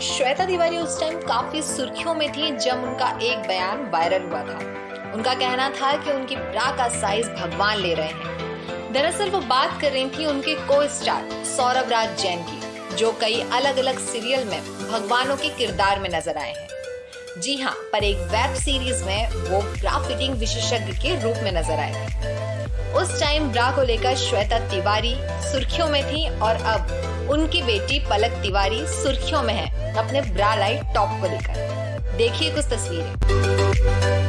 श्वेता तिवारी उस टाइम काफ़ी सुर्खियों में थी जब उनका एक बयान वायरल हुआ था। उनका कहना था कि उनकी ब्रा का साइज़ भगवान ले रहे हैं। दरअसल वो बात कर रही थी उनके को स्टार सौरभ राज जैन की, जो कई अलग अलग सीरियल में भगवानों के किरदार में नज़र आए हैं। जी हाँ पर एक वेब सीरीज़ में वो ब्रा फिटिंग विशेषज्ञ के रूप में नज़र आए थे। उस टाइम ब्रा को लेकर श्वेता तिवारी सुर्खियों में थी और अब उनकी बेटी पलक तिवारी सुर्खियों में है अपने ब्रा लाइट टॉप को लेकर। देखिए कुछ तस्वीरें।